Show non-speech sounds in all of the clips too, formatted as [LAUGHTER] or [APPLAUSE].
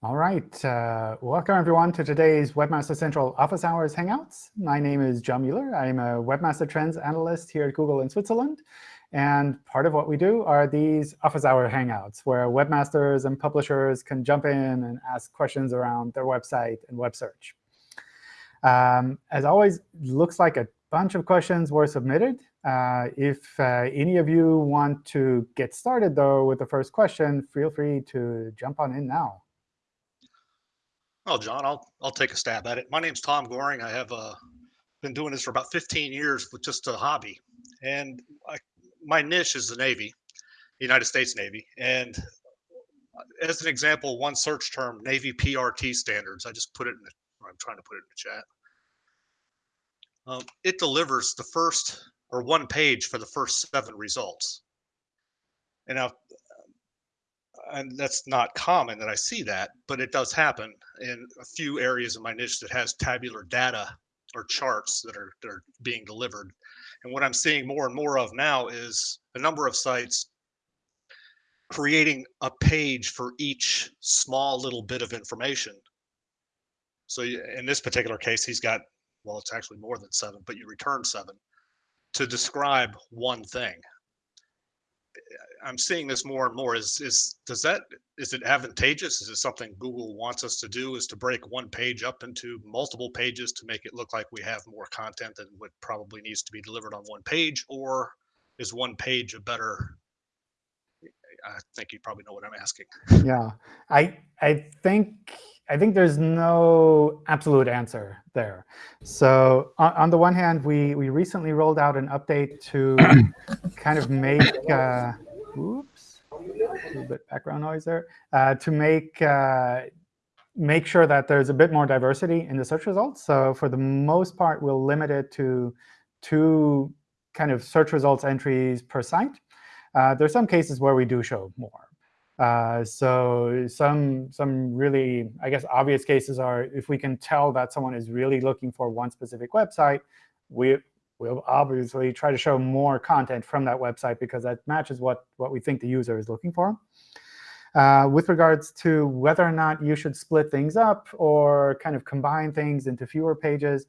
All right. Uh, welcome, everyone, to today's Webmaster Central Office Hours Hangouts. My name is John Mueller. I'm a Webmaster Trends Analyst here at Google in Switzerland. And part of what we do are these Office Hour Hangouts, where webmasters and publishers can jump in and ask questions around their website and web search. Um, as always, looks like a bunch of questions were submitted. Uh, if uh, any of you want to get started, though, with the first question, feel free to jump on in now. Well, John, I'll I'll take a stab at it. My name's Tom Goring. I have uh, been doing this for about 15 years with just a hobby, and I, my niche is the Navy, the United States Navy. And as an example, one search term, Navy PRT standards. I just put it in the. I'm trying to put it in the chat. Um, it delivers the first or one page for the first seven results. And now and that's not common that I see that, but it does happen in a few areas of my niche that has tabular data or charts that are, that are being delivered. And what I'm seeing more and more of now is a number of sites creating a page for each small little bit of information. So in this particular case, he's got, well, it's actually more than seven, but you return seven to describe one thing. I'm seeing this more and more. Is is does that is it advantageous? Is it something Google wants us to do? Is to break one page up into multiple pages to make it look like we have more content than what probably needs to be delivered on one page, or is one page a better? I think you probably know what I'm asking. Yeah, I I think I think there's no absolute answer there. So on, on, the one hand, we we recently rolled out an update to kind of make uh, oops, a little bit background noise there, uh, to make uh, make sure that there's a bit more diversity in the search results. So for the most part, we'll limit it to two kind of search results entries per site. Uh, there's some cases where we do show more. Uh, so some some really, I guess, obvious cases are if we can tell that someone is really looking for one specific website, we we'll obviously try to show more content from that website because that matches what what we think the user is looking for. Uh, with regards to whether or not you should split things up or kind of combine things into fewer pages,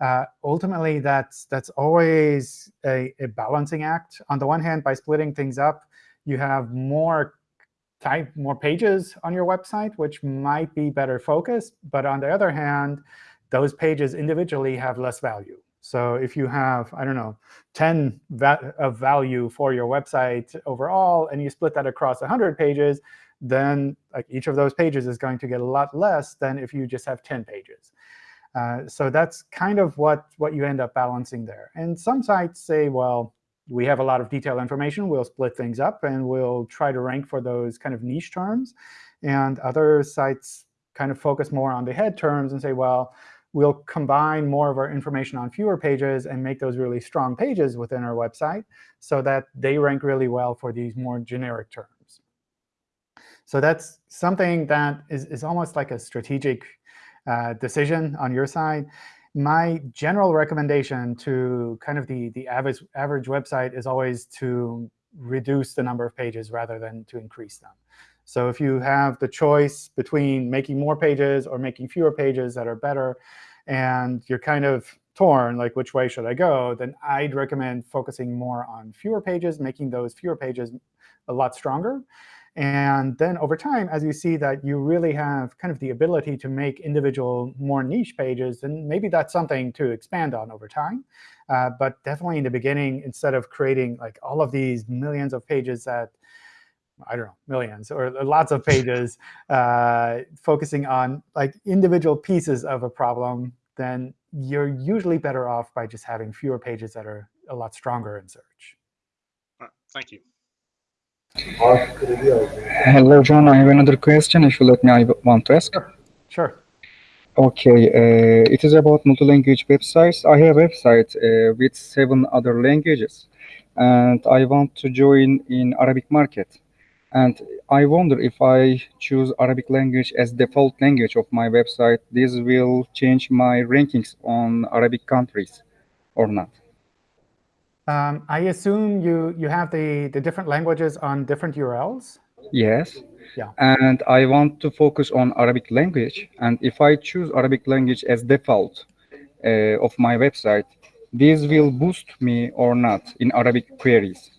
uh, ultimately, that's that's always a, a balancing act. On the one hand, by splitting things up, you have more type more pages on your website, which might be better focused. But on the other hand, those pages individually have less value. So if you have, I don't know, 10 va of value for your website overall, and you split that across 100 pages, then like each of those pages is going to get a lot less than if you just have 10 pages. Uh, so that's kind of what, what you end up balancing there. And some sites say, well, we have a lot of detailed information. We'll split things up, and we'll try to rank for those kind of niche terms. And other sites kind of focus more on the head terms and say, well, we'll combine more of our information on fewer pages and make those really strong pages within our website so that they rank really well for these more generic terms. So that's something that is, is almost like a strategic uh, decision on your side my general recommendation to kind of the, the average, average website is always to reduce the number of pages rather than to increase them. So if you have the choice between making more pages or making fewer pages that are better, and you're kind of torn, like which way should I go, then I'd recommend focusing more on fewer pages, making those fewer pages a lot stronger. And then over time, as you see that you really have kind of the ability to make individual more niche pages, then maybe that's something to expand on over time. Uh, but definitely in the beginning, instead of creating like all of these millions of pages that I don't know, millions or lots of pages uh, focusing on like individual pieces of a problem, then you're usually better off by just having fewer pages that are a lot stronger in search. Thank you. Hello, John. I have another question. If you let me, I want to ask. Sure. sure. Okay. Uh, it is about multi-language websites. I have a website uh, with seven other languages, and I want to join in Arabic market. And I wonder if I choose Arabic language as default language of my website, this will change my rankings on Arabic countries or not. Um, I assume you, you have the, the different languages on different URLs? Yes. Yeah. And I want to focus on Arabic language. And if I choose Arabic language as default uh, of my website, this will boost me or not in Arabic queries.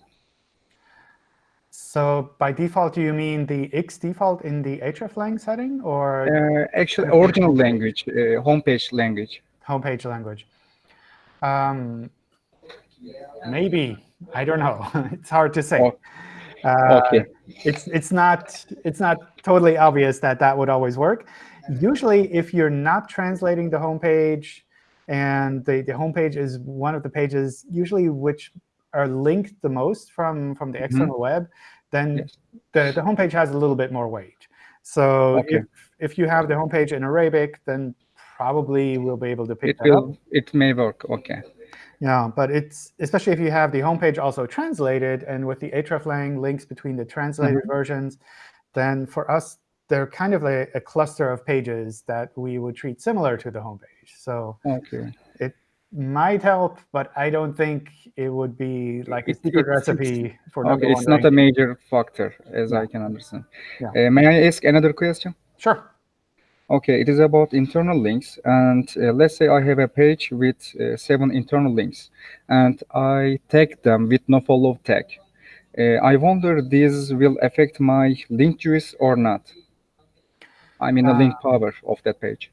So by default, do you mean the X default in the hreflang setting or Uh, actually, original language, uh, homepage language. homepage language? Um, maybe. I don't know. [LAUGHS] it's hard to say. Oh, Uh, okay. it's it's not it's not totally obvious that that would always work. Usually, if you're not translating the homepage, and the the homepage is one of the pages usually which are linked the most from from the external web, then Mm-hmm. Yes. the the homepage has a little bit more weight. So Okay. if if you have the homepage in Arabic, then probably we'll be able to pick It that up. it may work. Okay. Yeah, but it's especially if you have the homepage also translated and with the hreflang links between the translated versions, then for us, they're kind of a, a cluster of pages that we would treat similar to the homepage. So Okay. It might help, but I don't think it would be like a It- secret it's- recipe for number Okay, it's not a major factor, as I can understand. Yeah. Uh, may I ask another question? Sure. Okay, it is about internal links. And uh, let's say I have a page with uh, seven internal links, and I tag them with no follow tag. Uh, I wonder this will affect my link juice or not. I mean, the link Uh, power of that page.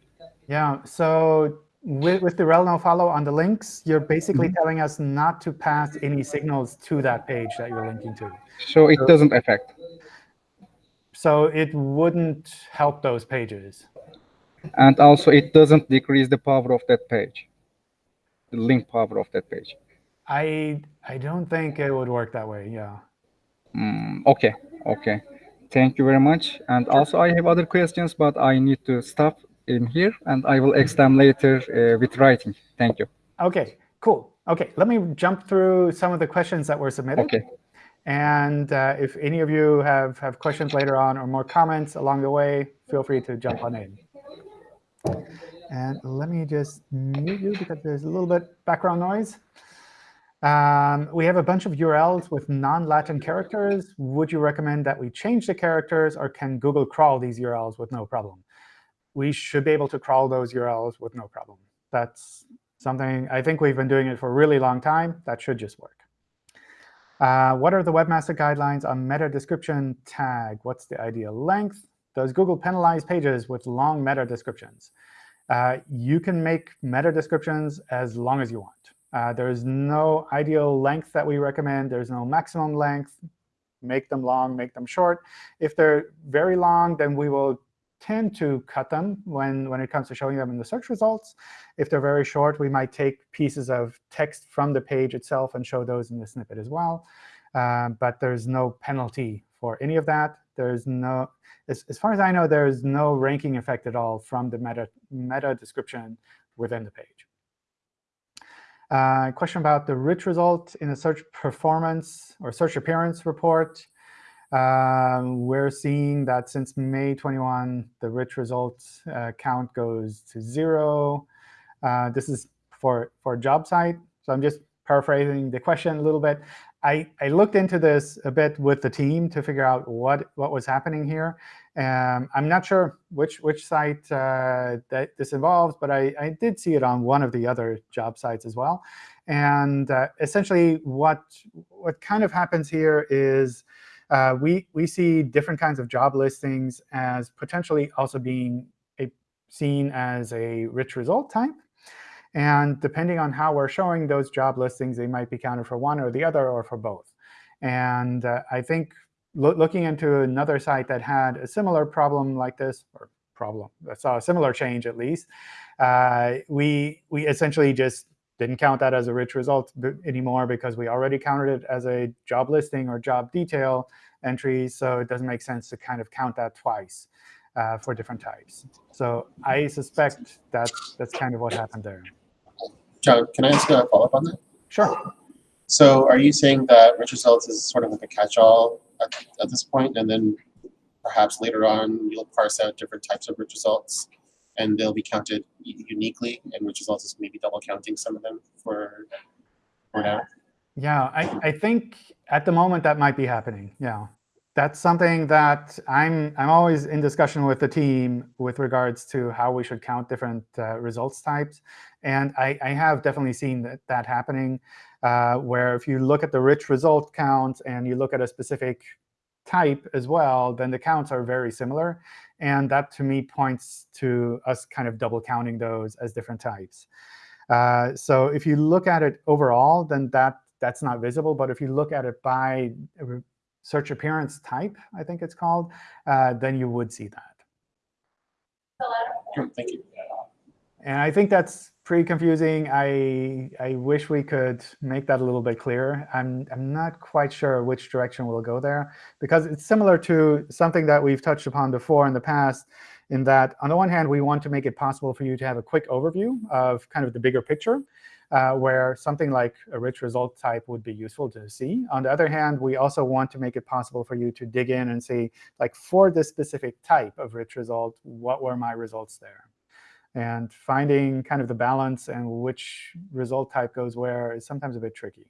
Yeah, so with, with the rel no follow on the links, you're basically telling us not to pass any signals to that page that you're linking to. So it doesn't affect. So it wouldn't help those pages. And also, it doesn't decrease the power of that page, the link power of that page. I I don't think it would work that way. Yeah. Mm, okay, okay. Thank you very much. And also, I have other questions, but I need to stop in here, and I will ask them later uh, with writing. Thank you. Okay. Cool. Okay. Let me jump through some of the questions that were submitted. Okay. And uh, if any of you have have questions later on or more comments along the way, feel free to jump on in. And let me just mute you because there's a little bit background noise. Um, we have a bunch of URLs with non-Latin characters. Would you recommend that we change the characters, or can Google crawl these URLs with no problem? We should be able to crawl those URLs with no problem. That's something I think we've been doing it for a really long time. That should just work. Uh, what are the webmaster guidelines on meta description tag? What's the ideal length? Does Google penalize pages with long meta descriptions? Uh, you can make meta descriptions as long as you want. Uh, there's no ideal length that we recommend. There's no maximum length. Make them long, make them short. If they're very long, then we will tend to cut them when, when it comes to showing them in the search results. If they're very short, we might take pieces of text from the page itself and show those in the snippet as well. Uh, but there's no penalty for any of that. There's no, as, as far as I know, there is no ranking effect at all from the meta, meta description within the page. Uh, question about the rich result in a search performance or search appearance report. Um, we're seeing that since May 21, the rich results uh, count goes to zero. Uh, this is for, for job site. So I'm just paraphrasing the question a little bit. I, I looked into this a bit with the team to figure out what, what was happening here. Um, I'm not sure which, which site uh, that this involves, but I, I did see it on one of the other job sites as well. And uh, essentially, what, what kind of happens here is uh, we, we see different kinds of job listings as potentially also being a, seen as a rich result type. And depending on how we're showing those job listings, they might be counted for one or the other or for both. And uh, I think lo looking into another site that had a similar problem like this, or problem, that saw a similar change at least, uh, we, we essentially just didn't count that as a rich result anymore because we already counted it as a job listing or job detail entry. So it doesn't make sense to kind of count that twice uh, for different types. So I suspect that's, that's kind of what happened there. John, can I ask a follow-up on that? Sure. So are you saying that rich results is sort of like a catch-all at, at this point, and then perhaps later on you'll parse out different types of rich results, and they'll be counted uniquely, and rich results is maybe double counting some of them for, for now? Yeah, I, I think at the moment that might be happening. Yeah. that's something that I'm I'm always in discussion with the team with regards to how we should count different uh, results types. And I, I, have definitely seen that, that happening, uh, where if you look at the rich result count and you look at a specific type as well, then the counts are very similar. And that, to me, points to us kind of double counting those as different types. Uh, so if you look at it overall, then that that's not visible. But if you look at it by search appearance type, I think it's called, uh, then you would see that. Thank you. And I think that's pretty confusing. I I wish we could make that a little bit clearer. I'm I'm not quite sure which direction we'll go there because it's similar to something that we've touched upon before in the past. In that, on the one hand, we want to make it possible for you to have a quick overview of kind of the bigger picture, uh, where something like a rich result type would be useful to see. On the other hand, we also want to make it possible for you to dig in and see, like, for this specific type of rich result, what were my results there? And finding kind of the balance and which result type goes where is sometimes a bit tricky.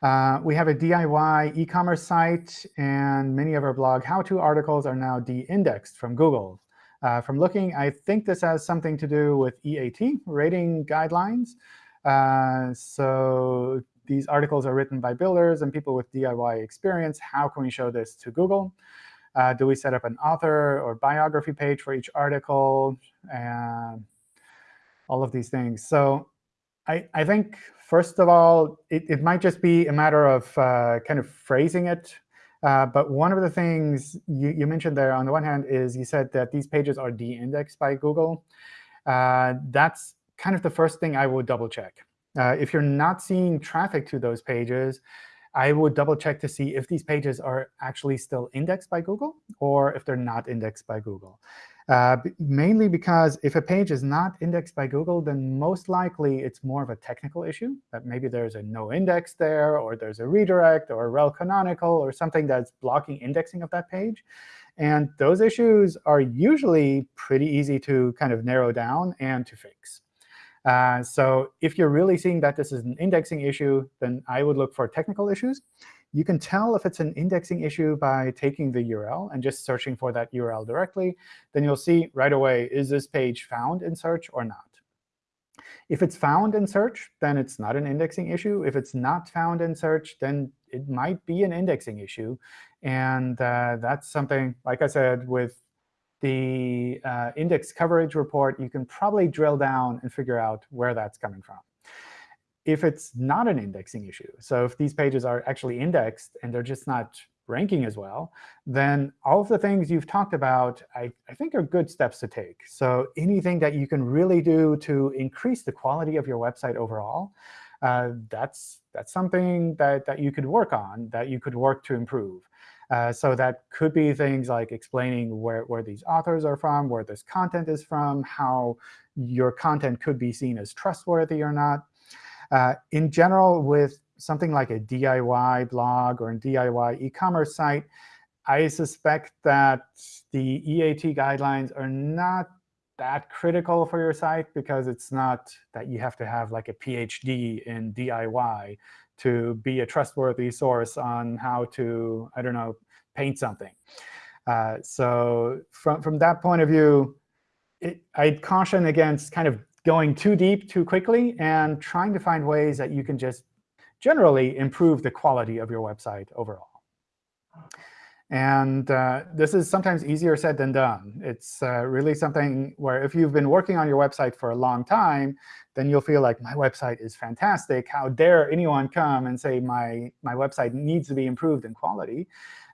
Uh, we have a DIY e-commerce site, and many of our blog how-to articles are now de-indexed from Google. Uh, from looking, I think this has something to do with EAT, rating guidelines. Uh, so these articles are written by builders and people with DIY experience. How can we show this to Google? Uh, do we set up an author or biography page for each article? And all of these things. So I, I think, first of all, it, it might just be a matter of uh, kind of phrasing it. Uh, but one of the things you, you, mentioned there, on the one hand, is you said that these pages are de-indexed by Google. Uh, that's kind of the first thing I would double check. Uh, if you're not seeing traffic to those pages, I would double check to see if these pages are actually still indexed by Google or if they're not indexed by Google. Uh, mainly because if a page is not indexed by Google, then most likely it's more of a technical issue, that maybe there's a no index there, or there's a redirect, or a rel canonical, or something that's blocking indexing of that page. And those issues are usually pretty easy to kind of narrow down and to fix. Uh, so if you're really seeing that this is an indexing issue, then I would look for technical issues. You can tell if it's an indexing issue by taking the URL and just searching for that URL directly. Then you'll see right away, is this page found in search or not? If it's found in search, then it's not an indexing issue. If it's not found in search, then it might be an indexing issue. And uh, that's something, like I said, with the uh, index coverage report, you can probably drill down and figure out where that's coming from if it's not an indexing issue, so if these pages are actually indexed and they're just not ranking as well, then all of the things you've talked about, I, I, think are good steps to take. So anything that you can really do to increase the quality of your website overall, uh, that's, that's something that, that you could work on, that you could work to improve. Uh, so that could be things like explaining where, where these authors are from, where this content is from, how your content could be seen as trustworthy or not. Uh, in general, with something like a DIY blog or a DIY e-commerce site, I suspect that the EAT guidelines are not that critical for your site because it's not that you have to have like a PhD in DIY to be a trustworthy source on how to, I don't know, paint something. Uh, so from, from that point of view, it, I'd caution against kind of going too deep too quickly and trying to find ways that you can just generally improve the quality of your website overall. And uh, this is sometimes easier said than done. It's uh, really something where if you've been working on your website for a long time, then you'll feel like my website is fantastic. How dare anyone come and say my, my website needs to be improved in quality?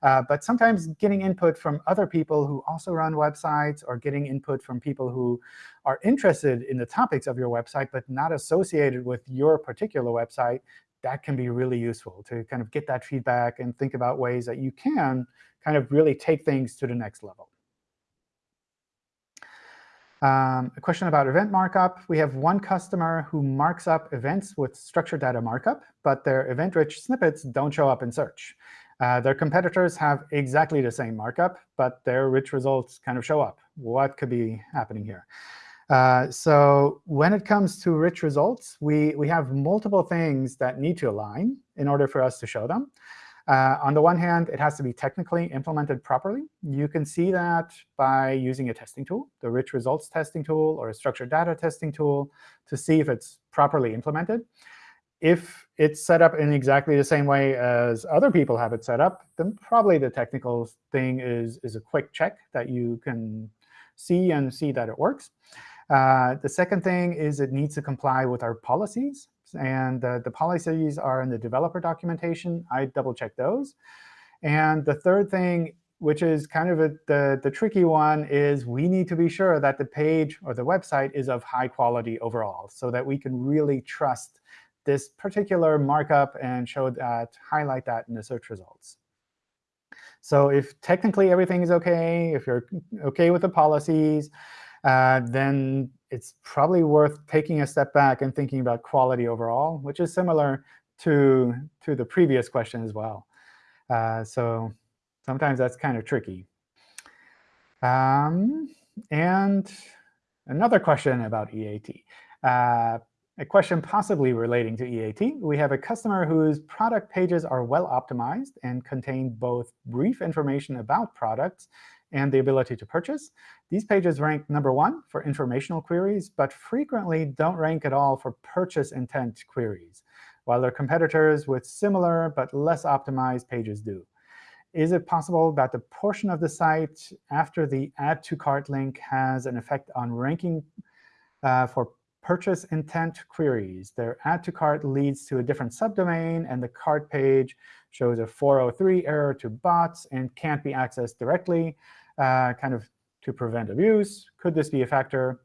Uh, but sometimes getting input from other people who also run websites or getting input from people who are interested in the topics of your website but not associated with your particular website that can be really useful to kind of get that feedback and think about ways that you can kind of really take things to the next level. Um, a question about event markup. We have one customer who marks up events with structured data markup, but their event-rich snippets don't show up in search. Uh, their competitors have exactly the same markup, but their rich results kind of show up. What could be happening here? Uh, so when it comes to rich results, we, we have multiple things that need to align in order for us to show them. Uh, on the one hand, it has to be technically implemented properly. You can see that by using a testing tool, the rich results testing tool or a structured data testing tool, to see if it's properly implemented. If it's set up in exactly the same way as other people have it set up, then probably the technical thing is, is a quick check that you can see and see that it works. Uh, the second thing is it needs to comply with our policies. And uh, the policies are in the developer documentation. I double check those. And the third thing, which is kind of a, the, the tricky one, is we need to be sure that the page or the website is of high quality overall so that we can really trust this particular markup and show that, highlight that in the search results. So if technically everything is OK, if you're OK with the policies, uh, then it's probably worth taking a step back and thinking about quality overall, which is similar to, to the previous question as well. Uh, so sometimes that's kind of tricky. Um, and another question about EAT. Uh, a question possibly relating to EAT. We have a customer whose product pages are well optimized and contain both brief information about products and the ability to purchase. These pages rank number one for informational queries, but frequently don't rank at all for purchase intent queries, while their competitors with similar but less optimized pages do. Is it possible that the portion of the site after the Add to Cart link has an effect on ranking uh, for purchase intent queries. Their add to cart leads to a different subdomain, and the cart page shows a 403 error to bots and can't be accessed directly, kind of to prevent abuse. Could this be a factor?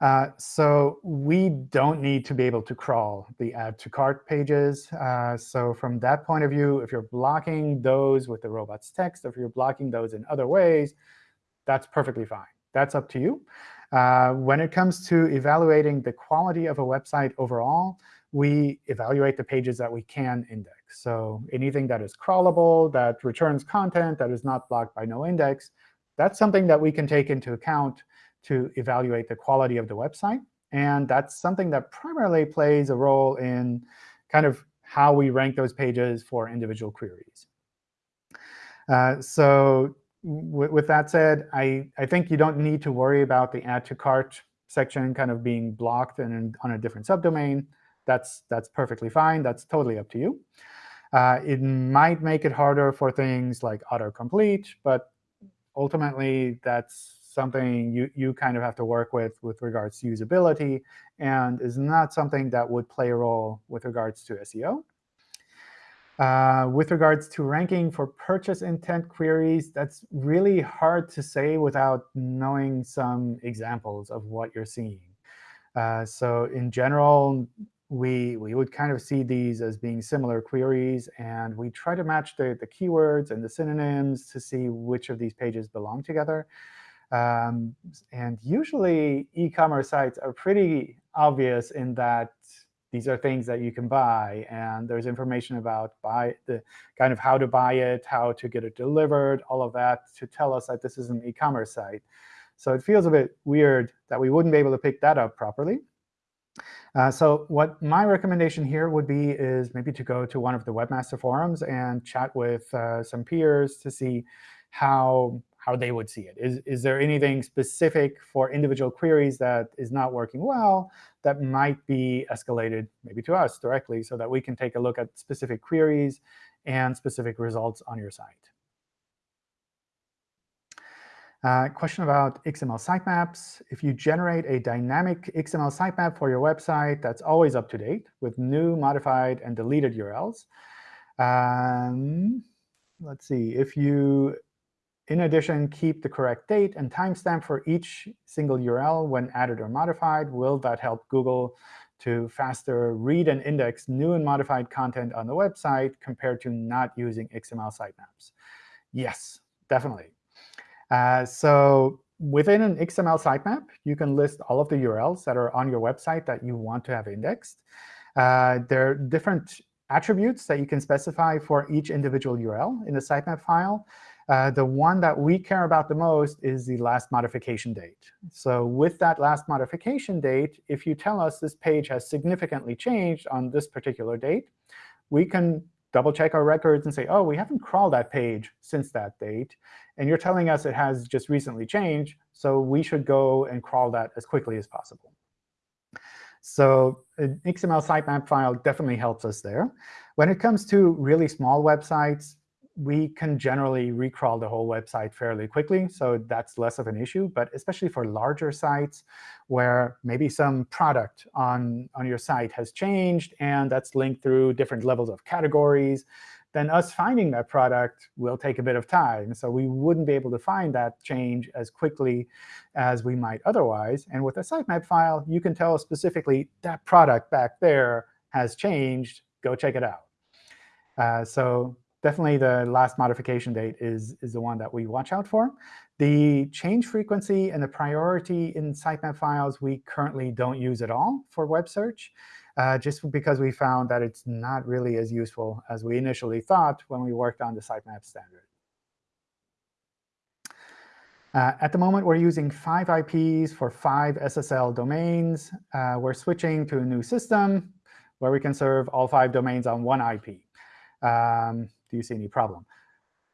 Uh, so we don't need to be able to crawl the add to cart pages. Uh, so from that point of view, if you're blocking those with the robots text, if you're blocking those in other ways, that's perfectly fine. That's up to you. Uh, when it comes to evaluating the quality of a website overall, we evaluate the pages that we can index. So anything that is crawlable, that returns content, that is not blocked by no index, that's something that we can take into account to evaluate the quality of the website. And that's something that primarily plays a role in kind of how we rank those pages for individual queries. Uh, so with that said, I, I think you don't need to worry about the add to cart section kind of being blocked and on a different subdomain. That's, that's perfectly fine. That's totally up to you. Uh, it might make it harder for things like autocomplete, but ultimately that's something you, you kind of have to work with with regards to usability and is not something that would play a role with regards to SEO. Uh, with regards to ranking for purchase intent queries, that's really hard to say without knowing some examples of what you're seeing. Uh, so in general, we, we would kind of see these as being similar queries. And we try to match the, the keywords and the synonyms to see which of these pages belong together. Um, and usually, e-commerce sites are pretty obvious in that these are things that you can buy. And there's information about buy the kind of how to buy it, how to get it delivered, all of that to tell us that this is an e-commerce site. So it feels a bit weird that we wouldn't be able to pick that up properly. Uh, so what my recommendation here would be is maybe to go to one of the webmaster forums and chat with uh, some peers to see how how they would see it. Is, is there anything specific for individual queries that is not working well that might be escalated maybe to us directly so that we can take a look at specific queries and specific results on your site? Uh, question about XML sitemaps. If you generate a dynamic XML sitemap for your website that's always up to date with new, modified, and deleted URLs, um, let's see. If you in addition, keep the correct date and timestamp for each single URL when added or modified. Will that help Google to faster read and index new and modified content on the website compared to not using XML sitemaps? Yes, definitely. Uh, so within an XML sitemap, you can list all of the URLs that are on your website that you want to have indexed. Uh, there are different attributes that you can specify for each individual URL in the sitemap file. Uh, the one that we care about the most is the last modification date. So with that last modification date, if you tell us this page has significantly changed on this particular date, we can double check our records and say, oh, we haven't crawled that page since that date. And you're telling us it has just recently changed, so we should go and crawl that as quickly as possible. So an XML sitemap file definitely helps us there. When it comes to really small websites, we can generally recrawl the whole website fairly quickly, so that's less of an issue. But especially for larger sites where maybe some product on, on your site has changed, and that's linked through different levels of categories, then us finding that product will take a bit of time. So we wouldn't be able to find that change as quickly as we might otherwise. And with a sitemap file, you can tell specifically that product back there has changed. Go check it out. Uh, so definitely the last modification date is, is the one that we watch out for. The change frequency and the priority in sitemap files we currently don't use at all for web search, uh, just because we found that it's not really as useful as we initially thought when we worked on the sitemap standard. Uh, at the moment, we're using five IPs for five SSL domains. Uh, we're switching to a new system where we can serve all five domains on one IP. Um, do you see any problem?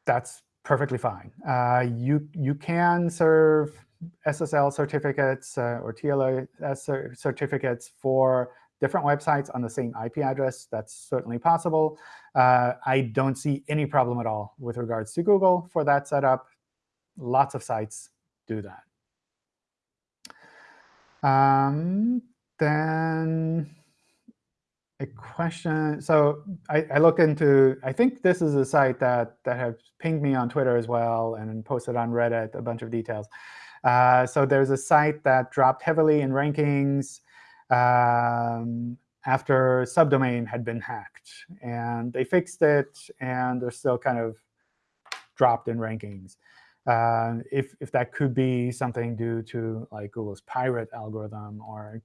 That's perfectly fine. Uh, you, you can serve SSL certificates uh, or TLS certificates for different websites on the same IP address. That's certainly possible. Uh, I don't see any problem at all with regards to Google for that setup. Lots of sites do that. Um, then a question. So I, I, looked into, I think this is a site that, that has pinged me on Twitter as well and posted on Reddit a bunch of details. Uh, so there's a site that dropped heavily in rankings um, after subdomain had been hacked. And they fixed it, and they're still kind of dropped in rankings. Uh, if, if that could be something due to like Google's pirate algorithm or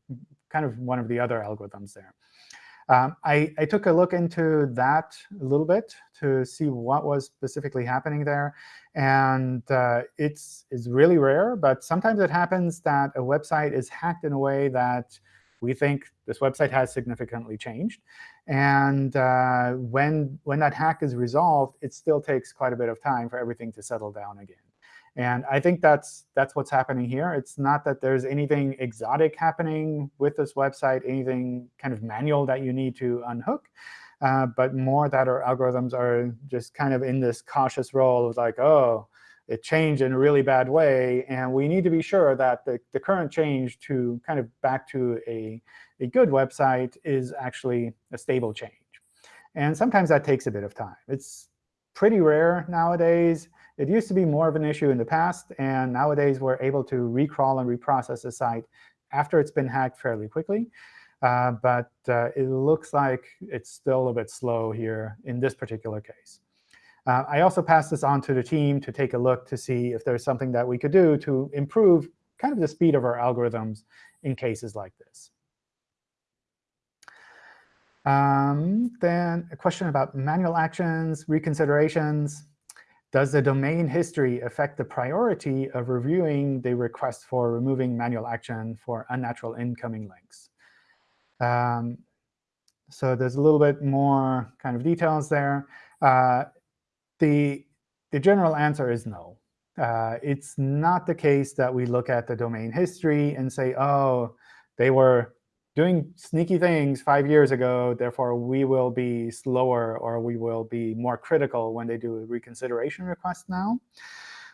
kind of one of the other algorithms there. Um, I, I, took a look into that a little bit to see what was specifically happening there. And uh, it's, it's really rare, but sometimes it happens that a website is hacked in a way that we think this website has significantly changed. And uh, when, when that hack is resolved, it still takes quite a bit of time for everything to settle down again. And I think that's, that's what's happening here. It's not that there's anything exotic happening with this website, anything kind of manual that you need to unhook, uh, but more that our algorithms are just kind of in this cautious role of like, oh, it changed in a really bad way. And we need to be sure that the, the current change to kind of back to a, a good website is actually a stable change. And sometimes that takes a bit of time. It's pretty rare nowadays. It used to be more of an issue in the past, and nowadays we're able to recrawl and reprocess a site after it's been hacked fairly quickly. Uh, but uh, it looks like it's still a bit slow here in this particular case. Uh, I also passed this on to the team to take a look to see if there's something that we could do to improve kind of the speed of our algorithms in cases like this. Um, then a question about manual actions, reconsiderations. Does the domain history affect the priority of reviewing the request for removing manual action for unnatural incoming links? Um, so there's a little bit more kind of details there. Uh, the, the general answer is no. Uh, it's not the case that we look at the domain history and say, oh, they were doing sneaky things five years ago, therefore we will be slower or we will be more critical when they do a reconsideration request now.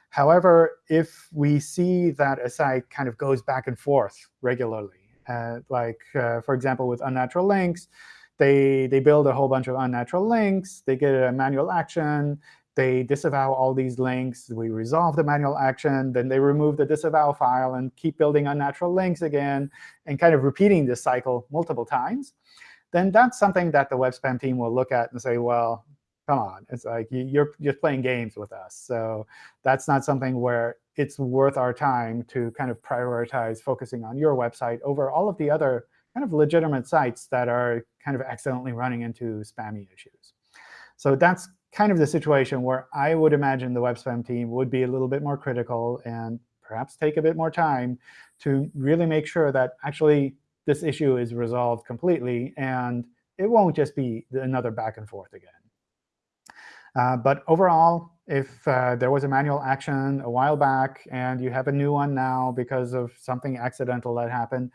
However, if we see that a site kind of goes back and forth regularly, uh, like, uh, for example, with unnatural links, they, they build a whole bunch of unnatural links. They get a manual action they disavow all these links. We resolve the manual action. Then they remove the disavow file and keep building unnatural links again and kind of repeating this cycle multiple times. Then that's something that the web spam team will look at and say, well, come on. It's like you're just playing games with us. So that's not something where it's worth our time to kind of prioritize focusing on your website over all of the other kind of legitimate sites that are kind of accidentally running into spammy issues. So that's kind of the situation where I would imagine the web spam team would be a little bit more critical and perhaps take a bit more time to really make sure that actually this issue is resolved completely and it won't just be another back and forth again. Uh, but overall, if uh, there was a manual action a while back and you have a new one now because of something accidental that happened,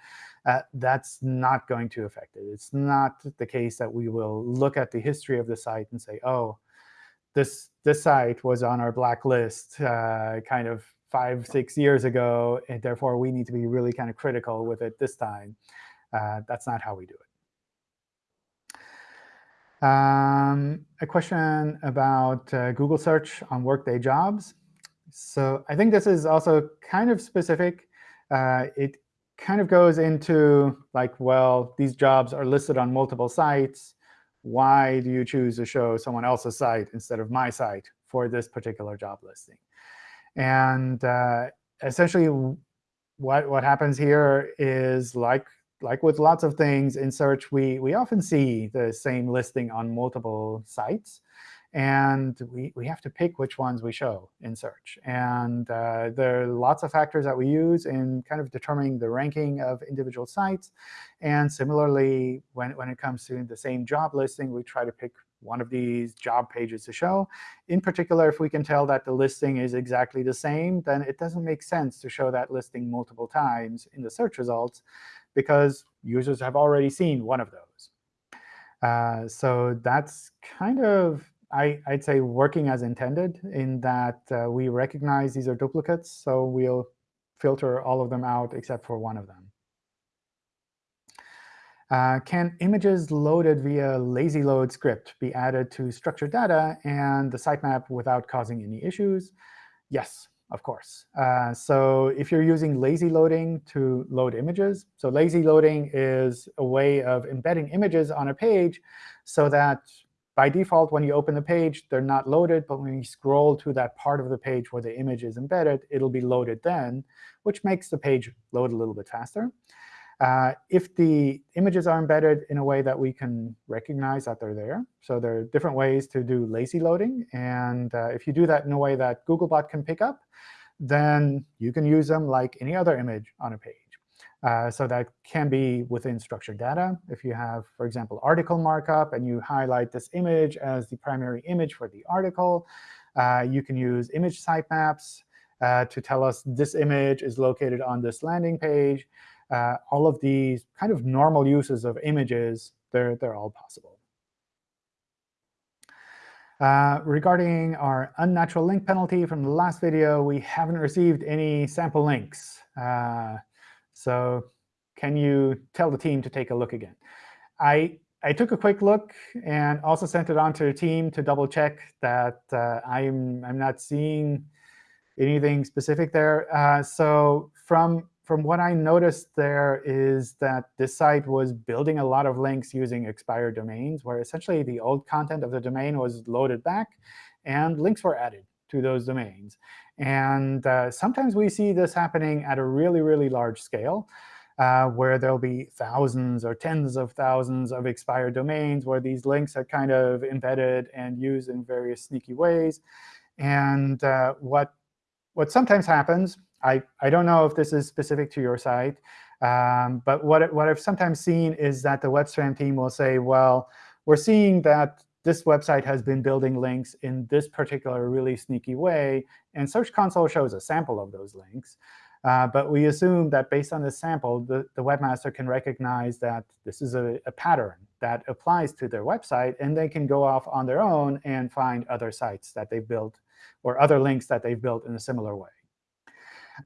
uh, that's not going to affect it. It's not the case that we will look at the history of the site and say, oh, this, this site was on our blacklist uh, kind of five, six years ago, and therefore we need to be really kind of critical with it this time. Uh, that's not how we do it. Um, a question about uh, Google search on Workday jobs. So I think this is also kind of specific. Uh, it kind of goes into like, well, these jobs are listed on multiple sites. Why do you choose to show someone else's site instead of my site for this particular job listing? And uh, essentially, what, what happens here is like like with lots of things in search, we, we often see the same listing on multiple sites. And we, we have to pick which ones we show in search. And uh, there are lots of factors that we use in kind of determining the ranking of individual sites. And similarly, when, when it comes to the same job listing, we try to pick one of these job pages to show. In particular, if we can tell that the listing is exactly the same, then it doesn't make sense to show that listing multiple times in the search results because users have already seen one of those. Uh, so that's kind of, I, would say, working as intended in that uh, we recognize these are duplicates. So we'll filter all of them out except for one of them. Uh, can images loaded via lazy load script be added to structured data and the sitemap without causing any issues? Yes, of course. Uh, so if you're using lazy loading to load images, so lazy loading is a way of embedding images on a page so that by default, when you open the page, they're not loaded. But when you scroll to that part of the page where the image is embedded, it'll be loaded then, which makes the page load a little bit faster. Uh, if the images are embedded in a way that we can recognize that they're there, so there are different ways to do lazy loading. And uh, if you do that in a way that Googlebot can pick up, then you can use them like any other image on a page. Uh, so that can be within structured data. If you have, for example, article markup, and you highlight this image as the primary image for the article, uh, you can use image sitemaps uh, to tell us this image is located on this landing page uh, all of these kind of normal uses of images, they're, they're all possible. Uh, regarding our unnatural link penalty from the last video, we haven't received any sample links. Uh, so can you tell the team to take a look again? I, I took a quick look and also sent it on to the team to double check that uh, I'm, I'm not seeing anything specific there. Uh, so from from what I noticed there is that this site was building a lot of links using expired domains, where essentially the old content of the domain was loaded back, and links were added to those domains. And uh, sometimes we see this happening at a really, really large scale, uh, where there'll be thousands or tens of thousands of expired domains where these links are kind of embedded and used in various sneaky ways. And uh, what, what sometimes happens I, I don't know if this is specific to your site, um, but what, what I've sometimes seen is that the WebSpam team will say, well, we're seeing that this website has been building links in this particular really sneaky way, and Search Console shows a sample of those links. Uh, but we assume that based on this sample, the, the webmaster can recognize that this is a, a, pattern that applies to their website, and they can go off on their own and find other sites that they've built or other links that they've built in a similar way.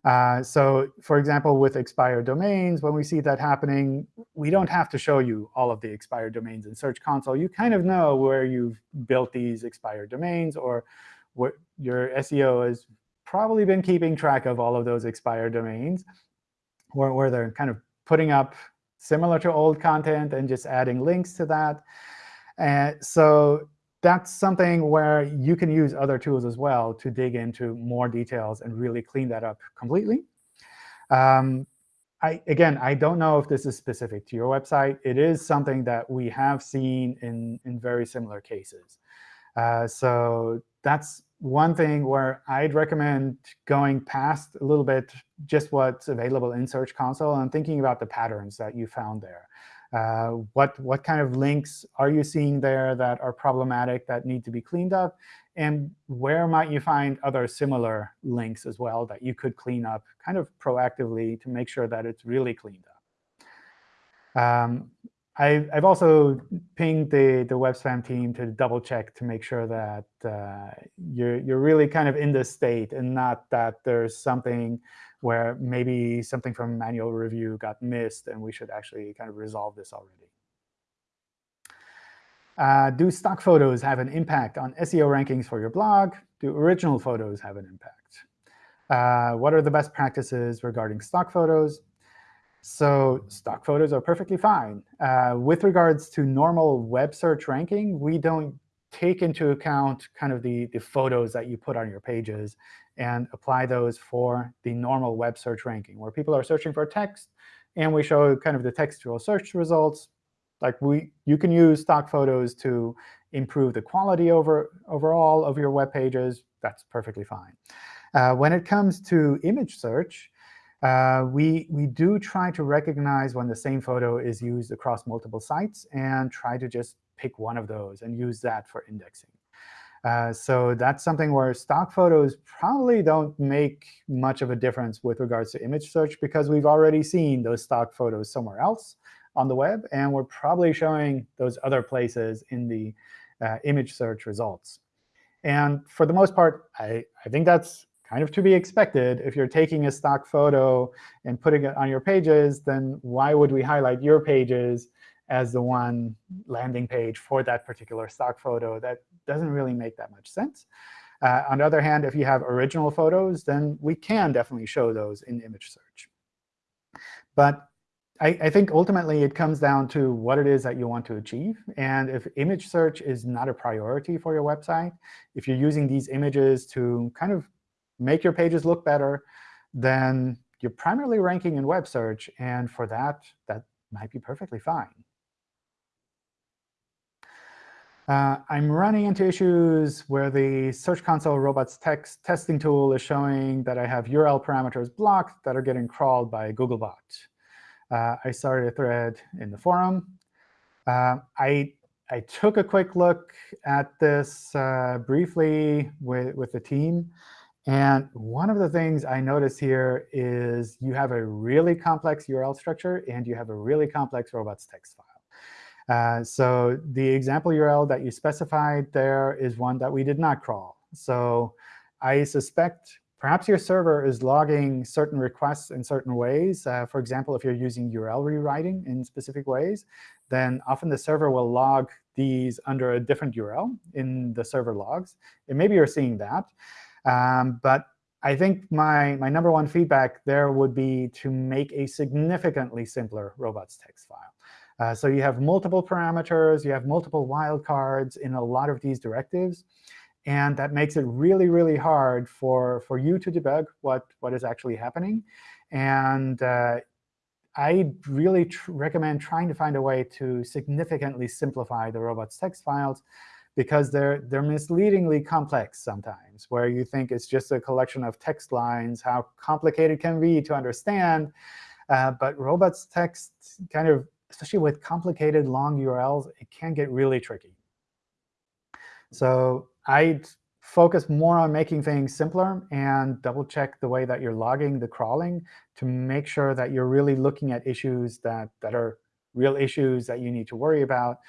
Uh, so for example, with expired domains, when we see that happening, we don't have to show you all of the expired domains in Search Console. You kind of know where you've built these expired domains, or what your SEO has probably been keeping track of all of those expired domains, where, where they're kind of putting up similar to old content and just adding links to that. And so that's something where you can use other tools as well to dig into more details and really clean that up completely. Um, I, again, I don't know if this is specific to your website. It is something that we have seen in, in very similar cases. Uh, so that's one thing where I'd recommend going past a little bit just what's available in Search Console and thinking about the patterns that you found there. Uh, what, what kind of links are you seeing there that are problematic that need to be cleaned up? And where might you find other similar links as well that you could clean up kind of proactively to make sure that it's really cleaned up? Um, I, have also pinged the, the web spam team to double check to make sure that uh, you're, you're really kind of in this state and not that there's something where maybe something from manual review got missed and we should actually kind of resolve this already. Uh, do stock photos have an impact on SEO rankings for your blog? Do original photos have an impact? Uh, what are the best practices regarding stock photos? So stock photos are perfectly fine. Uh, with regards to normal web search ranking, we don't take into account kind of the, the photos that you put on your pages and apply those for the normal web search ranking, where people are searching for text, and we show kind of the textual search results. Like we, you can use stock photos to improve the quality over, overall of your web pages. That's perfectly fine. Uh, when it comes to image search, uh, we, we do try to recognize when the same photo is used across multiple sites and try to just pick one of those and use that for indexing. Uh, so that's something where stock photos probably don't make much of a difference with regards to image search because we've already seen those stock photos somewhere else on the web, and we're probably showing those other places in the uh, image search results. And for the most part, I, I think that's kind of to be expected. If you're taking a stock photo and putting it on your pages, then why would we highlight your pages as the one landing page for that particular stock photo? That doesn't really make that much sense. Uh, on the other hand, if you have original photos, then we can definitely show those in image search. But I, I, think ultimately it comes down to what it is that you want to achieve. And if image search is not a priority for your website, if you're using these images to kind of make your pages look better, then you're primarily ranking in web search. And for that, that might be perfectly fine. Uh, I'm running into issues where the Search Console robots text testing tool is showing that I have URL parameters blocked that are getting crawled by Googlebot. Uh, I started a thread in the forum. Uh, I, I took a quick look at this uh, briefly with, with the team. And one of the things I notice here is you have a really complex URL structure, and you have a really complex robots text file. Uh, so the example URL that you specified there is one that we did not crawl. So I suspect perhaps your server is logging certain requests in certain ways. Uh, for example, if you're using URL rewriting in specific ways, then often the server will log these under a different URL in the server logs. And maybe you're seeing that. Um, but I think my, my number one feedback there would be to make a significantly simpler robots text file. Uh, so you have multiple parameters. You have multiple wildcards in a lot of these directives. And that makes it really, really hard for, for you to debug what, what is actually happening. And uh, I really tr recommend trying to find a way to significantly simplify the robots text files because they're, they're misleadingly complex sometimes, where you think it's just a collection of text lines, how complicated can be to understand. Uh, but robots text kind of, especially with complicated long URLs, it can get really tricky. So I'd focus more on making things simpler and double check the way that you're logging the crawling to make sure that you're really looking at issues that, that are real issues that you need to worry about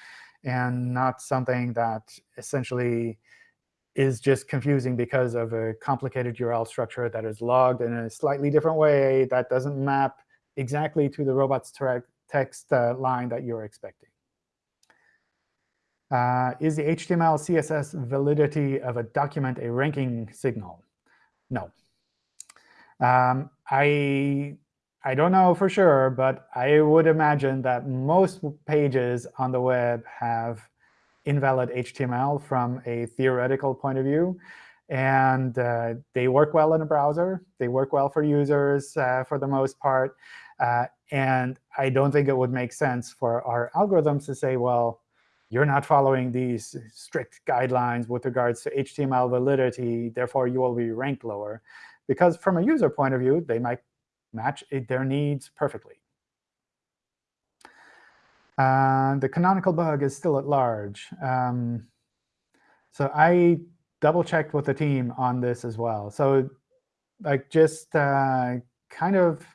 and not something that essentially is just confusing because of a complicated URL structure that is logged in a slightly different way that doesn't map exactly to the robots text uh, line that you're expecting. Uh, is the HTML CSS validity of a document a ranking signal? No. Um, I I don't know for sure, but I would imagine that most pages on the web have invalid HTML from a theoretical point of view. And uh, they work well in a browser. They work well for users uh, for the most part. Uh, and I don't think it would make sense for our algorithms to say, well, you're not following these strict guidelines with regards to HTML validity, therefore you will be ranked lower. Because from a user point of view, they might match their needs perfectly. Uh, the canonical bug is still at large. Um, so I double checked with the team on this as well. So like just uh, kind of,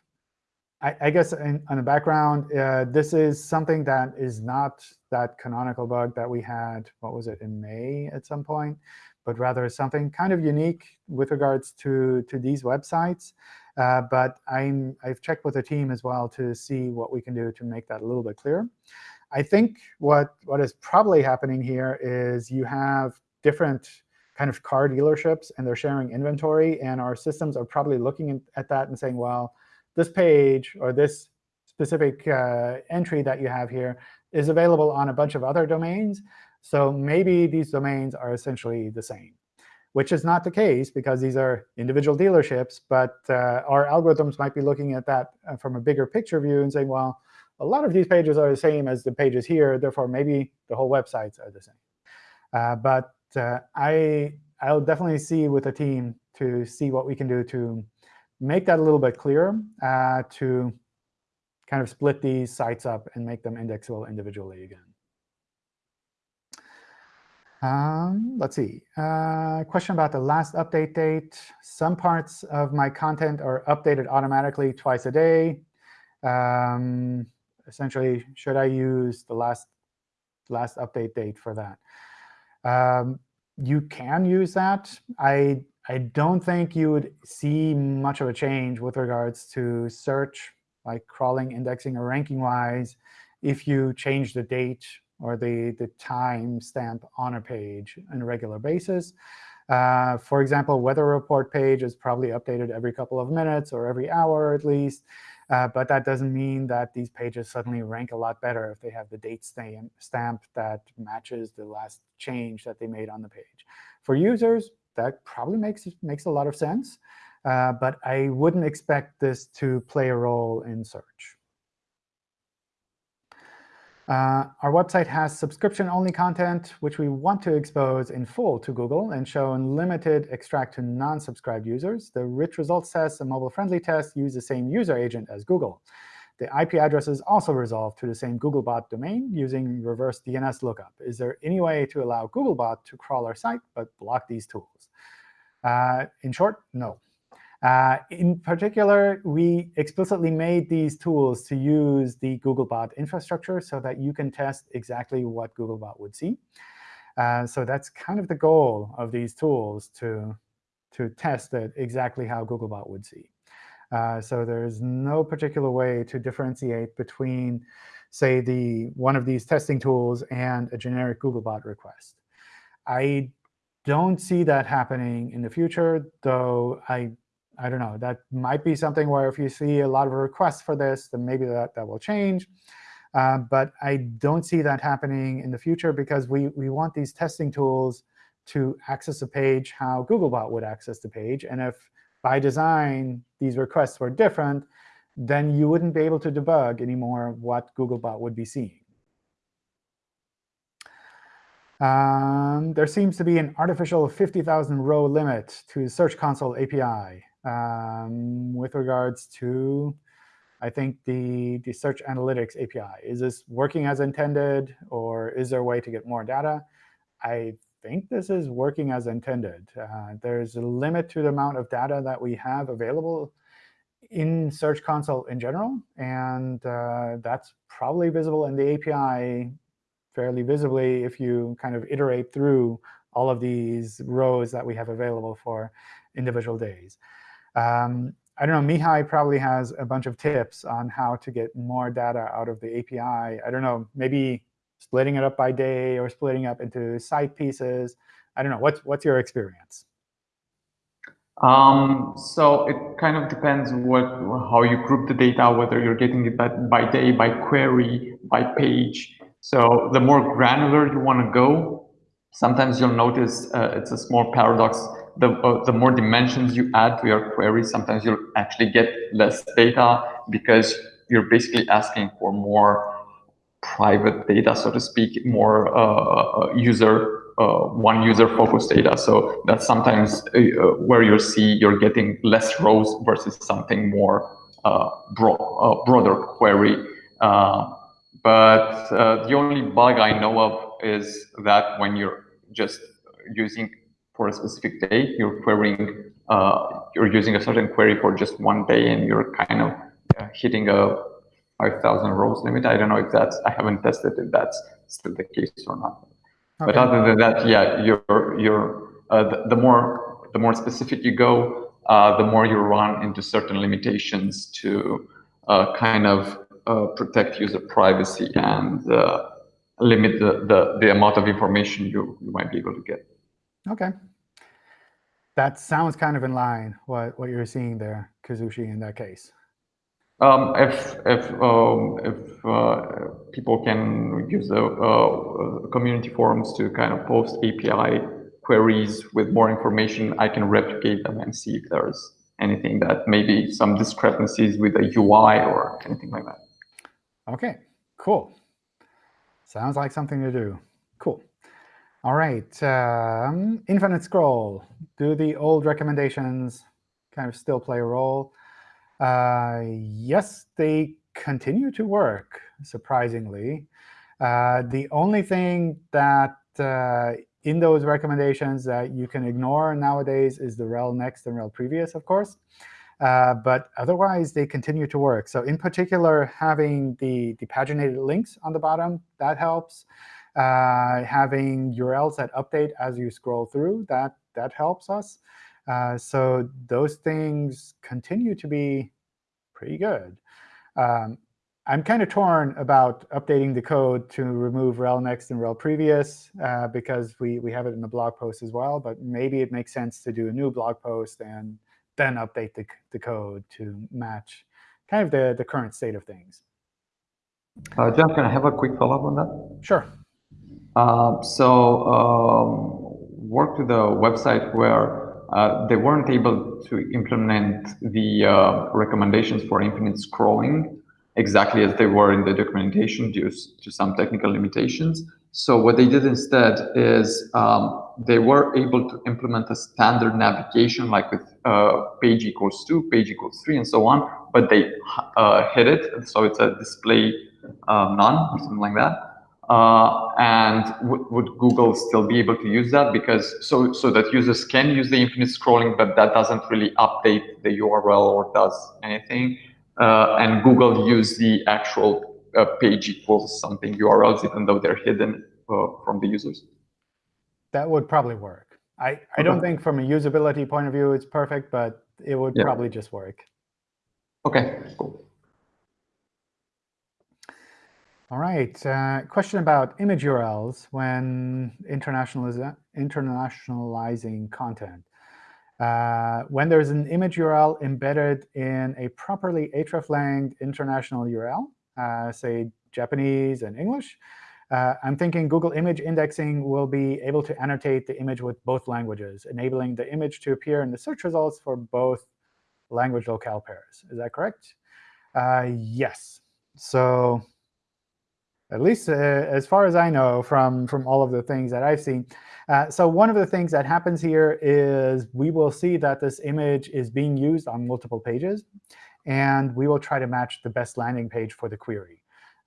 I, I guess in, on the background, uh, this is something that is not that canonical bug that we had, what was it, in May at some point, but rather something kind of unique with regards to, to these websites. Uh, but I'm, I've checked with the team as well to see what we can do to make that a little bit clearer. I think what, what is probably happening here is you have different kind of car dealerships, and they're sharing inventory. And our systems are probably looking at that and saying, well, this page or this specific uh, entry that you have here is available on a bunch of other domains. So maybe these domains are essentially the same which is not the case because these are individual dealerships. But uh, our algorithms might be looking at that uh, from a bigger picture view and saying, well, a lot of these pages are the same as the pages here. Therefore, maybe the whole websites are the same. Uh, but uh, I, I'll definitely see with the team to see what we can do to make that a little bit clearer, uh, to kind of split these sites up and make them indexable individually again. Um, let's see. Uh, question about the last update date. Some parts of my content are updated automatically twice a day. Um, essentially, should I use the last last update date for that? Um, you can use that. I I don't think you would see much of a change with regards to search, like crawling, indexing, or ranking-wise, if you change the date or the, the time stamp on a page on a regular basis. Uh, for example, weather report page is probably updated every couple of minutes or every hour at least. Uh, but that doesn't mean that these pages suddenly rank a lot better if they have the date stamp that matches the last change that they made on the page. For users, that probably makes, makes a lot of sense. Uh, but I wouldn't expect this to play a role in search. Uh, our website has subscription-only content, which we want to expose in full to Google and show unlimited extract to non-subscribed users. The rich results test and mobile-friendly test use the same user agent as Google. The IP address is also resolved to the same Googlebot domain using reverse DNS lookup. Is there any way to allow Googlebot to crawl our site but block these tools? Uh, in short, no. Uh, in particular, we explicitly made these tools to use the Googlebot infrastructure so that you can test exactly what Googlebot would see. Uh, so that's kind of the goal of these tools, to, to test exactly how Googlebot would see. Uh, so there's no particular way to differentiate between, say, the one of these testing tools and a generic Googlebot request. I don't see that happening in the future, though I I don't know. That might be something where if you see a lot of requests for this, then maybe that, that will change. Uh, but I don't see that happening in the future because we, we want these testing tools to access a page how Googlebot would access the page. And if by design these requests were different, then you wouldn't be able to debug anymore what Googlebot would be seeing. Um, there seems to be an artificial 50,000 row limit to Search Console API um, with regards to, I think, the, the Search Analytics API. Is this working as intended, or is there a way to get more data? I think this is working as intended. Uh, there's a limit to the amount of data that we have available in Search Console in general, and uh, that's probably visible in the API fairly visibly if you kind of iterate through all of these rows that we have available for individual days. Um, I don't know, Mihai probably has a bunch of tips on how to get more data out of the API. I don't know, maybe splitting it up by day or splitting up into site pieces. I don't know. What's, what's your experience? Um, so it kind of depends what how you group the data, whether you're getting it by, by day, by query, by page. So the more granular you want to go, sometimes you'll notice uh, it's a small paradox the, uh, the more dimensions you add to your query, sometimes you'll actually get less data because you're basically asking for more private data, so to speak, more uh, uh user, uh, one user focused data. So that's sometimes uh, where you see you're getting less rows versus something more broad, broader query but uh, the only bug I know of is that when you're just using for a specific day, you're querying, uh, you're using a certain query for just one day and you're kind of uh, hitting a 5,000 rows limit. I don't know if that's, I haven't tested if that's still the case or not. Okay. But other than that, yeah, you're, you're, uh, the, the, more, the more specific you go, uh, the more you run into certain limitations to uh, kind of uh, protect user privacy and uh, limit the, the, the amount of information you, you might be able to get. OK. That sounds kind of in line what, what you're seeing there, Kazushi, in that case. Um, if if um, if uh, people can use the uh, community forums to kind of post API queries with more information, I can replicate them and see if there's anything that maybe some discrepancies with the UI or anything like that. OK, cool. Sounds like something to do. Cool. All right, um, infinite scroll. Do the old recommendations kind of still play a role? Uh, yes, they continue to work, surprisingly. Uh, the only thing that uh, in those recommendations that you can ignore nowadays is the rel next and rel previous, of course. Uh, but otherwise, they continue to work. So in particular, having the, the paginated links on the bottom, that helps. Uh, having URLs that update as you scroll through, that, that helps us. Uh, so those things continue to be pretty good. Um, I'm kind of torn about updating the code to remove rel next and rel previous uh, because we, we have it in the blog post as well. But maybe it makes sense to do a new blog post and then update the, the code to match kind of the, the current state of things. Uh, John, can I have a quick follow-up on that? Sure. Uh, so um, worked with a website where uh, they weren't able to implement the uh, recommendations for infinite scrolling exactly as they were in the documentation due to some technical limitations. So what they did instead is um, they were able to implement a standard navigation like with uh, page equals 2, page equals 3, and so on, but they uh, hid it. So it's a display uh, none or something like that. Uh, and would Google still be able to use that? Because so so that users can use the infinite scrolling, but that doesn't really update the URL or does anything. Uh, and Google use the actual uh, page equals something URLs, even though they're hidden uh, from the users. That would probably work. I, I don't think from a usability point of view it's perfect, but it would yeah. probably just work. OK, cool. All right. Uh, question about image URLs when internationaliz internationalizing content. Uh, when there's an image URL embedded in a properly hreflang international URL, uh, say Japanese and English, uh, I'm thinking Google Image Indexing will be able to annotate the image with both languages, enabling the image to appear in the search results for both language locale pairs. Is that correct? Uh, yes. So at least uh, as far as I know from, from all of the things that I've seen. Uh, so one of the things that happens here is we will see that this image is being used on multiple pages. And we will try to match the best landing page for the query.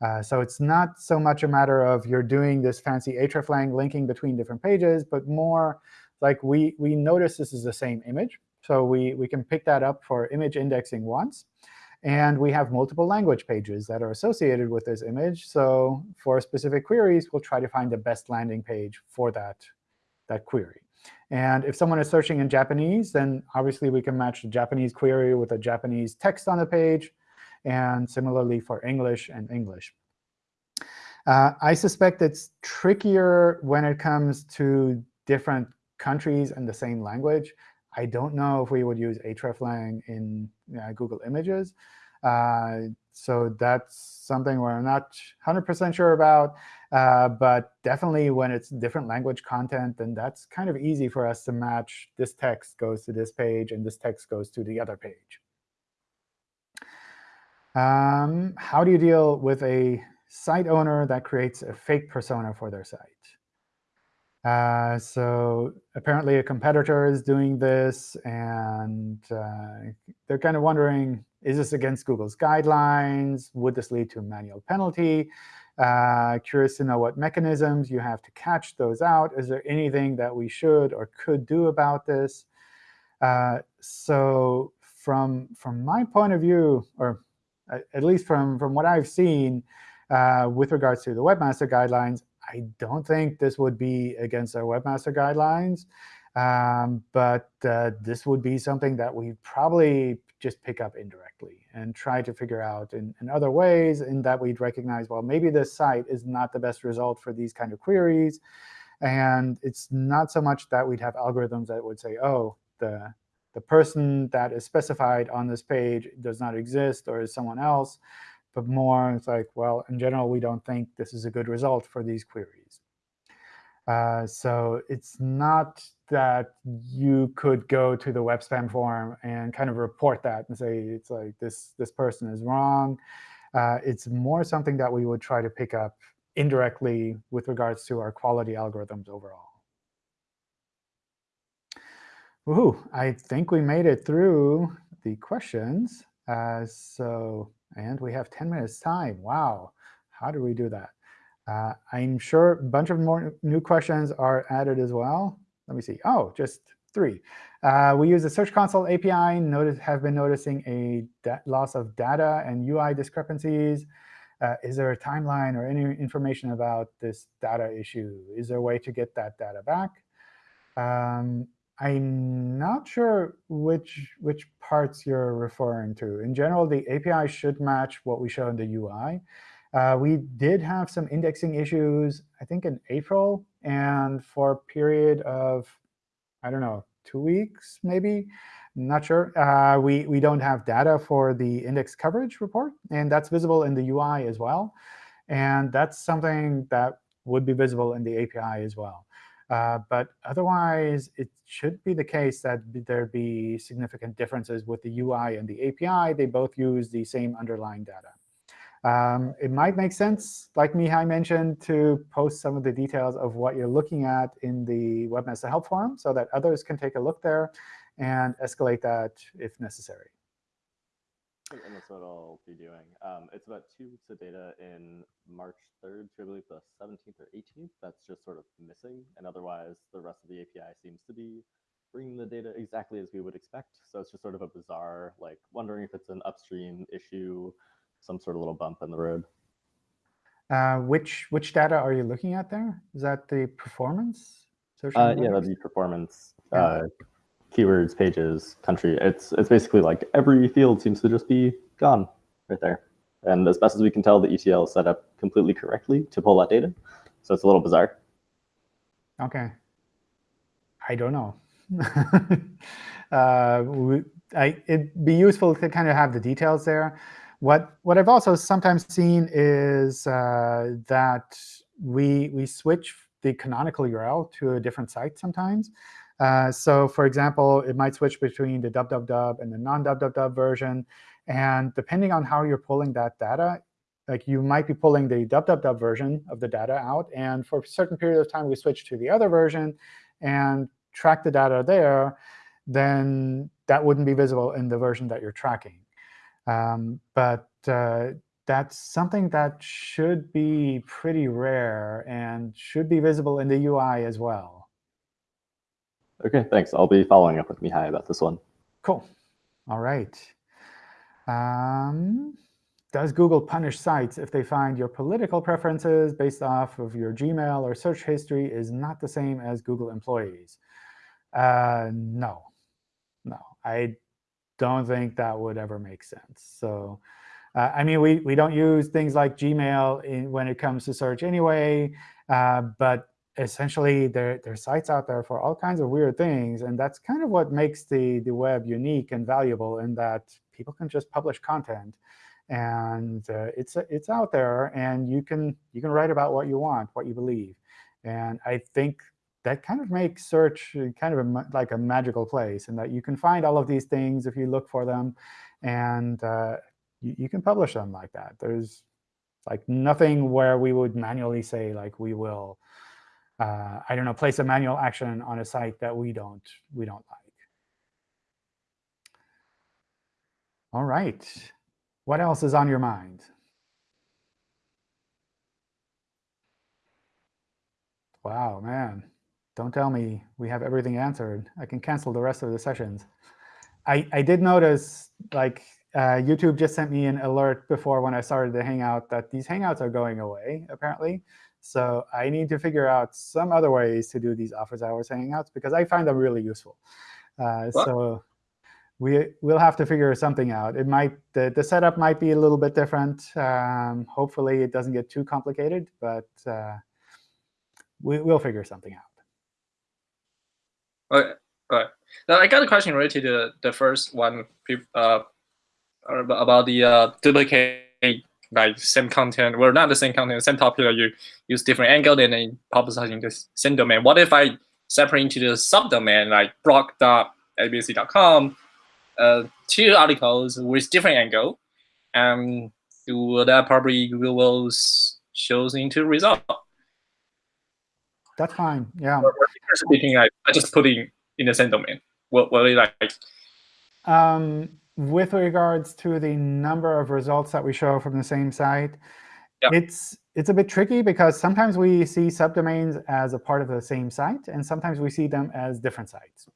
Uh, so it's not so much a matter of you're doing this fancy hreflang linking between different pages, but more like we, we notice this is the same image. So we, we can pick that up for image indexing once. And we have multiple language pages that are associated with this image. So for specific queries, we'll try to find the best landing page for that, that query. And if someone is searching in Japanese, then obviously we can match the Japanese query with a Japanese text on the page, and similarly for English and English. Uh, I suspect it's trickier when it comes to different countries and the same language. I don't know if we would use hreflang in uh, Google Images. Uh, so that's something where I'm not 100% sure about. Uh, but definitely when it's different language content, then that's kind of easy for us to match this text goes to this page and this text goes to the other page. Um, how do you deal with a site owner that creates a fake persona for their site? Uh, so apparently a competitor is doing this, and uh, they're kind of wondering, is this against Google's guidelines? Would this lead to a manual penalty? Uh, curious to know what mechanisms you have to catch those out. Is there anything that we should or could do about this? Uh, so from, from my point of view, or at least from, from what I've seen uh, with regards to the Webmaster Guidelines, I don't think this would be against our Webmaster Guidelines. Um, but uh, this would be something that we probably just pick up indirectly and try to figure out in, in other ways in that we'd recognize, well, maybe this site is not the best result for these kind of queries. And it's not so much that we'd have algorithms that would say, oh, the, the person that is specified on this page does not exist or is someone else, but more it's like, well, in general, we don't think this is a good result for these queries. Uh, so it's not that you could go to the web spam form and kind of report that and say it's like this this person is wrong. Uh, it's more something that we would try to pick up indirectly with regards to our quality algorithms overall. Woohoo! I think we made it through the questions. Uh, so and we have 10 minutes time. Wow, how do we do that? Uh, I'm sure a bunch of more new questions are added as well. Let me see. Oh, just three. Uh, we use the Search Console API, notice, have been noticing a loss of data and UI discrepancies. Uh, is there a timeline or any information about this data issue? Is there a way to get that data back? Um, I'm not sure which, which parts you're referring to. In general, the API should match what we show in the UI. Uh, we did have some indexing issues, I think, in April, and for a period of, I don't know, two weeks, maybe. not sure. Uh, we, we don't have data for the index coverage report, and that's visible in the UI as well. And that's something that would be visible in the API as well. Uh, but otherwise, it should be the case that there be significant differences with the UI and the API. They both use the same underlying data. Um, it might make sense, like Mihai mentioned, to post some of the details of what you're looking at in the Webmaster Help Forum so that others can take a look there and escalate that if necessary. And that's what I'll be doing. Um, it's about two weeks of data in March 3rd to I believe the 17th or 18th. That's just sort of missing. And otherwise, the rest of the API seems to be bringing the data exactly as we would expect. So it's just sort of a bizarre, like wondering if it's an upstream issue some sort of little bump in the road. Uh, which which data are you looking at there? Is that the performance? Uh, yeah, that'd be performance, yeah. uh, keywords, pages, country. It's it's basically like every field seems to just be gone right there. And as best as we can tell, the ETL is set up completely correctly to pull that data. So it's a little bizarre. OK. I don't know. [LAUGHS] uh, I, it'd be useful to kind of have the details there. What, what I've also sometimes seen is uh, that we, we switch the canonical URL to a different site sometimes. Uh, so for example, it might switch between the www and the non-www version. And depending on how you're pulling that data, like you might be pulling the www version of the data out. And for a certain period of time, we switch to the other version and track the data there, then that wouldn't be visible in the version that you're tracking. Um, but uh, that's something that should be pretty rare and should be visible in the UI as well. OK, thanks. I'll be following up with Mihai about this one. Cool. All right. Um, does Google punish sites if they find your political preferences based off of your Gmail or search history is not the same as Google employees? Uh, no. No. I don't think that would ever make sense. So uh, I mean, we, we don't use things like Gmail in, when it comes to search anyway, uh, but essentially there, there are sites out there for all kinds of weird things. And that's kind of what makes the, the web unique and valuable in that people can just publish content. And uh, it's, it's out there, and you can, you can write about what you want, what you believe. And I think that kind of makes search kind of a, like a magical place, and that you can find all of these things if you look for them, and uh, you, you, can publish them like that. There's like nothing where we would manually say like we will, uh, I don't know, place a manual action on a site that we don't we don't like. All right, what else is on your mind? Wow, man. Don't tell me we have everything answered. I can cancel the rest of the sessions. I, I did notice, like, uh, YouTube just sent me an alert before when I started the Hangout that these Hangouts are going away, apparently. So I need to figure out some other ways to do these office hours Hangouts, because I find them really useful. Uh, so we, we'll have to figure something out. It might the, the setup might be a little bit different. Um, hopefully, it doesn't get too complicated, but uh, we, we'll figure something out. Okay, right. Now I got a question related to the first one, uh, about the uh, duplicate like same content, well not the same content, same topic. You use different angle and then publicizing this same domain. What if I separate into the subdomain like blog.abc.com, uh, two articles with different angle, and do that probably will s- shows into result. That's fine. Yeah. Or speaking, I just put in in the same domain. What what like Um, with regards to the number of results that we show from the same site, Yeah. it's it's a bit tricky because sometimes we see subdomains as a part of the same site, and sometimes we see them as different sites.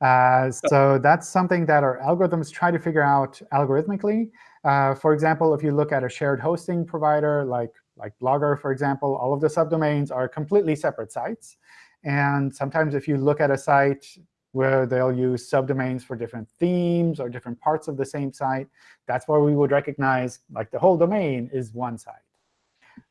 Uh, so that's something that our algorithms try to figure out algorithmically. Uh, for example, if you look at a shared hosting provider like, like Blogger, for example, all of the subdomains are completely separate sites. And sometimes if you look at a site where they'll use subdomains for different themes or different parts of the same site, that's where we would recognize like the whole domain is one site.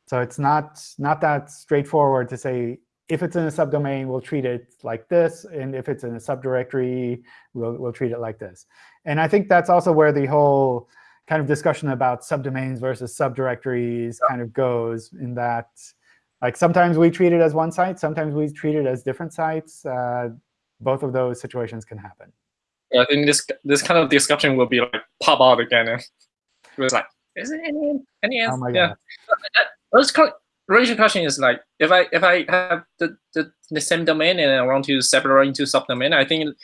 So it's not, not that straightforward to say, if it's in a subdomain, we'll treat it like this. And if it's in a subdirectory, we'll, we'll treat it like this. And I think that's also where the whole kind of discussion about subdomains versus subdirectories kind of goes in that like sometimes we treat it as one site, sometimes we treat it as different sites. Uh, both of those situations can happen. I think this this kind of discussion will be like pop out again. And it was like, is it any any oh answer? Oh my yeah. God. Original question is like, if I if I have the, the, the same domain and I want to separate into subdomain, I think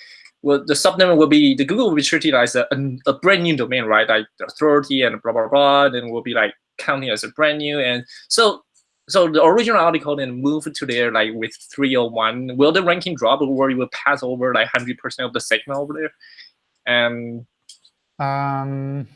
well, the subdomain will be the Google will be treated as a, a brand new domain, right? Like the authority and blah blah blah, then will be like counting as a brand new. And so so the original article then moved to there like with 301. Will the ranking drop or will it will pass over like 100% of the signal over there? And Um,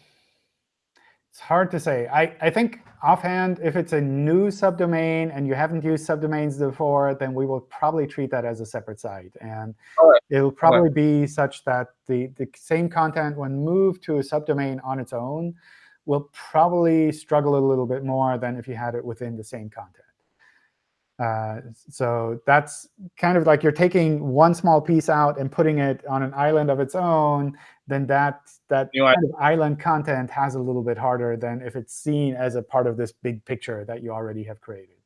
it's hard to say. I, I think offhand, if it's a new subdomain and you haven't used subdomains before, then we will probably treat that as a separate site. And Alright. it'll probably be such that the, the same content, when moved to a subdomain on its own, will probably struggle a little bit more than if you had it within the same content. Uh, so that's kind of like you're taking one small piece out and putting it on an island of its own, then that, that You know, kind of island content has a little bit harder than if it's seen as a part of this big picture that you already have created.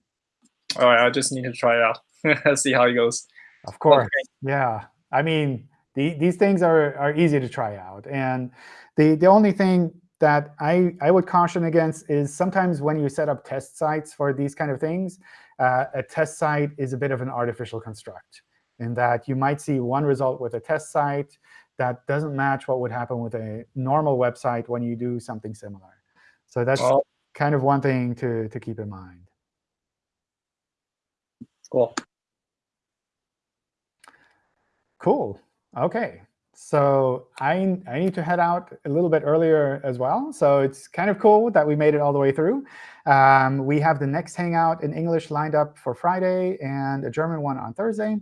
all right, I just need to try it out. [LAUGHS] See how it goes. Of course, yeah. I mean, the, these things are, are easy to try out. And the, the only thing that I, I would caution against is sometimes when you set up test sites for these kind of things, uh, a test site is a bit of an artificial construct in that you might see one result with a test site that doesn't match what would happen with a normal website when you do something similar. So that's Oh. kind of one thing to, to keep in mind. Cool. Cool. OK. So I, I need to head out a little bit earlier as well. So it's kind of cool that we made it all the way through. Um, we have the next Hangout in English lined up for Friday and a German one on Thursday.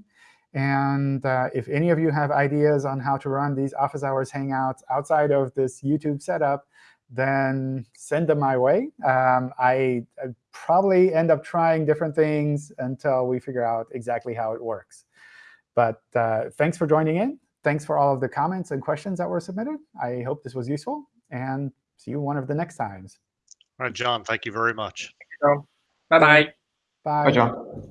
And uh, if any of you have ideas on how to run these office hours Hangouts outside of this YouTube setup, then send them my way. Um, I, I probably end up trying different things until we figure out exactly how it works. But uh, thanks for joining in. Thanks for all of the comments and questions that were submitted. I hope this was useful. And see you one of the next times. All right, John, thank you very much. Bye bye. Bye. Bye, John.